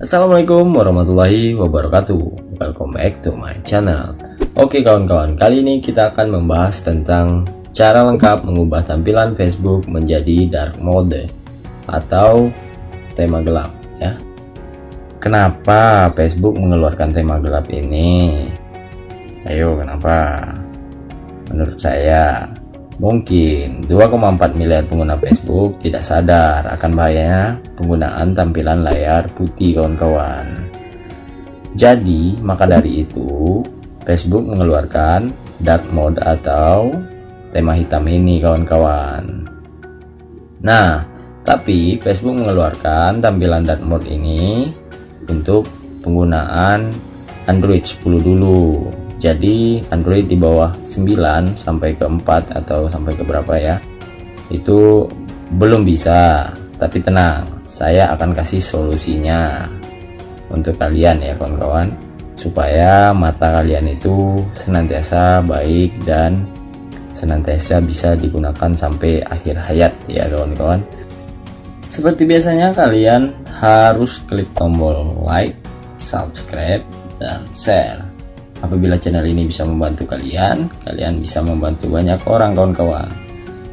Assalamualaikum warahmatullahi wabarakatuh Welcome back to my channel Oke kawan-kawan, kali ini kita akan membahas tentang cara lengkap mengubah tampilan Facebook menjadi dark mode atau tema gelap ya. Kenapa Facebook mengeluarkan tema gelap ini? Ayo, kenapa? Menurut saya, mungkin. 2,4 miliar pengguna Facebook tidak sadar akan bahayanya penggunaan tampilan layar putih kawan-kawan. Jadi, maka dari itu, Facebook mengeluarkan dark mode atau tema hitam ini kawan-kawan. Nah tapi Facebook mengeluarkan tampilan dark mode ini untuk penggunaan Android 10 dulu jadi Android di bawah 9 sampai ke 4 atau sampai ke berapa ya itu belum bisa. Tapi tenang saya akan kasih solusinya untuk kalian ya kawan-kawan supaya mata kalian itu senantiasa baik dan senantiasa bisa digunakan sampai akhir hayat ya kawan-kawan. Seperti biasanya kalian harus klik tombol like subscribe dan share apabila channel ini bisa membantu kalian kalian bisa membantu banyak orang kawan-kawan.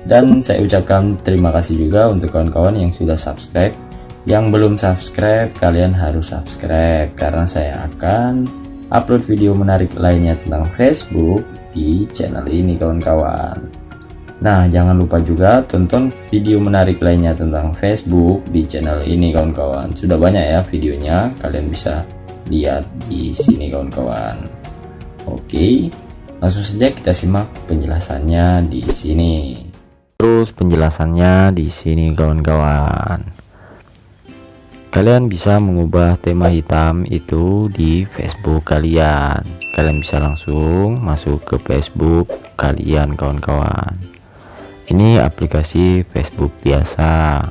Dan saya ucapkan terima kasih juga untuk kawan-kawan yang sudah subscribe. Yang belum subscribe kalian harus subscribe karena saya akan upload video menarik lainnya tentang Facebook di channel ini kawan-kawan. Nah jangan lupa juga tonton video menarik lainnya tentang Facebook di channel ini kawan-kawan. Sudah banyak ya videonya kalian bisa lihat di sini kawan-kawan Oke langsung saja kita simak penjelasannya di sini. Terus penjelasannya di sini kawan-kawan. Kalian bisa mengubah tema hitam itu di Facebook kalian. Kalian bisa langsung masuk ke Facebook kalian kawan-kawan. Ini aplikasi Facebook biasa.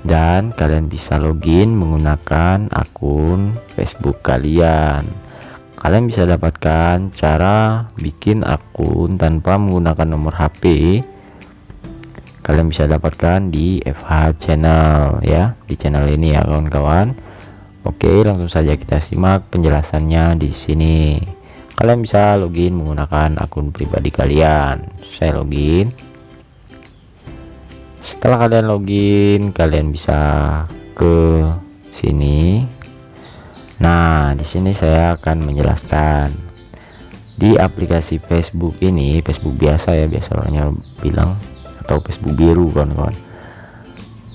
Dan kalian bisa login menggunakan akun Facebook kalian kalian bisa dapatkan cara bikin akun tanpa menggunakan nomor HP kalian bisa dapatkan di FH channel ya di channel ini ya kawan-kawan. Oke langsung saja kita simak penjelasannya di sini. Kalian bisa login menggunakan akun pribadi kalian. Saya login. Setelah kalian login kalian bisa ke sini nah di sini saya akan menjelaskan. Di aplikasi Facebook ini Facebook biasa ya biasa orangnya bilang atau Facebook biru kawan-kawan.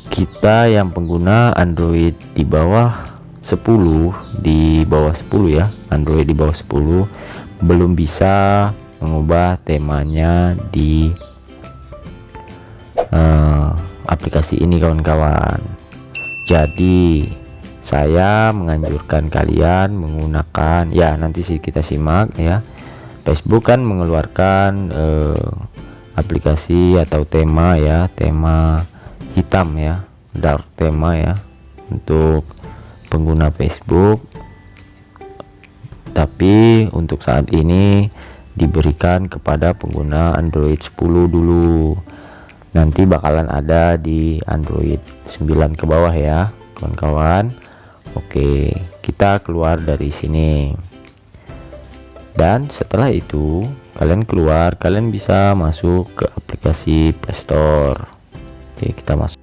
Kita yang pengguna Android di bawah 10 di bawah 10 ya Android di bawah 10 belum bisa mengubah temanya di uh, aplikasi ini kawan-kawan. Jadi saya menganjurkan kalian menggunakan ya nanti sih kita simak ya. Facebook kan mengeluarkan uh, aplikasi atau tema ya tema hitam ya dark tema ya untuk pengguna Facebook. Tapi untuk saat ini diberikan kepada pengguna Android 10 dulu. Nanti bakalan ada di Android 9 ke bawah ya kawan-kawan Oke kita keluar dari sini. Dan setelah itu kalian keluar kalian bisa masuk ke aplikasi Playstore Oke kita masuk.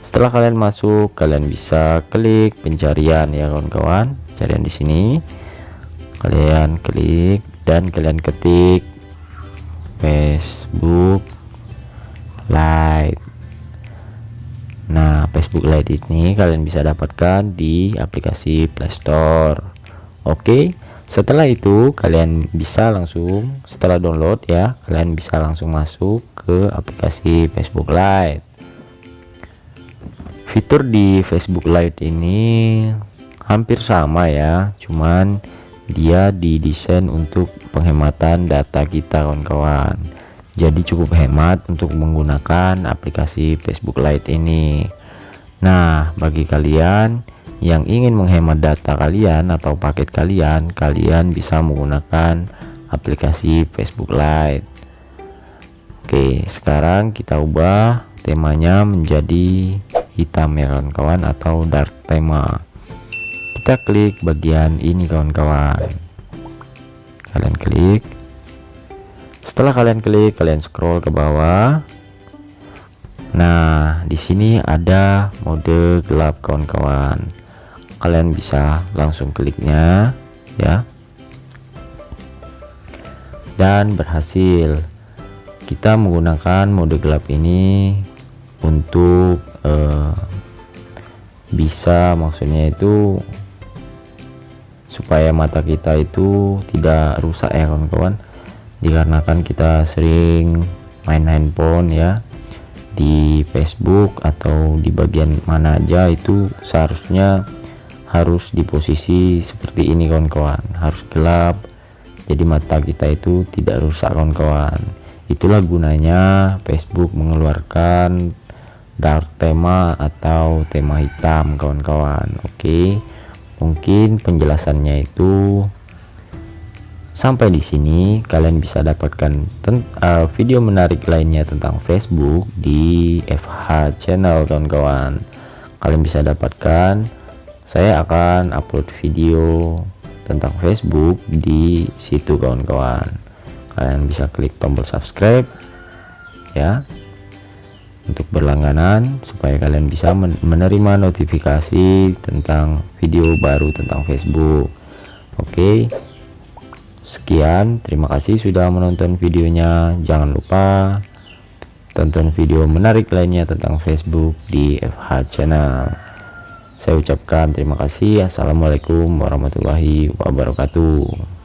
Setelah kalian masuk kalian bisa klik pencarian ya kawan-kawan. Pencarian di sini. Kalian klik dan kalian ketik Facebook Lite nah Facebook Lite ini kalian bisa dapatkan di aplikasi Playstore Oke setelah itu kalian bisa langsung setelah download ya kalian bisa langsung masuk ke aplikasi Facebook Lite. Fitur di Facebook Lite ini hampir sama ya cuman dia didesain untuk penghematan data kita kawan-kawan jadi cukup hemat untuk menggunakan aplikasi Facebook Lite ini. Nah bagi kalian yang ingin menghemat data kalian atau paket kalian kalian bisa menggunakan aplikasi Facebook Lite. Oke sekarang kita ubah temanya menjadi hitam ya kawan-kawan atau dark tema. Kita klik bagian ini kawan-kawan. Kalian klik setelah kalian klik kalian scroll ke bawah. Nah di sini ada mode gelap kawan-kawan. Kalian bisa langsung kliknya ya. Dan berhasil. Kita menggunakan mode gelap ini untuk uh, bisa maksudnya itu supaya mata kita itu tidak rusak ya kawan-kawan dikarenakan kita sering main handphone ya di Facebook atau di bagian mana aja itu seharusnya harus di posisi seperti ini kawan-kawan. Harus gelap jadi mata kita itu tidak rusak kawan-kawan. Itulah gunanya Facebook mengeluarkan dark tema atau tema hitam kawan-kawan. Oke mungkin penjelasannya itu sampai di sini kalian bisa dapatkan uh, video menarik lainnya tentang Facebook di FH channel kawan-kawan. Kalian bisa dapatkan saya akan upload video tentang Facebook di situ kawan-kawan. Kalian bisa klik tombol subscribe ya untuk berlangganan supaya kalian bisa menerima notifikasi tentang video baru tentang Facebook. Oke sekian terima kasih sudah menonton videonya. Jangan lupa tonton video menarik lainnya tentang Facebook di FH channel. Saya ucapkan terima kasih. Assalamualaikum warahmatullahi wabarakatuh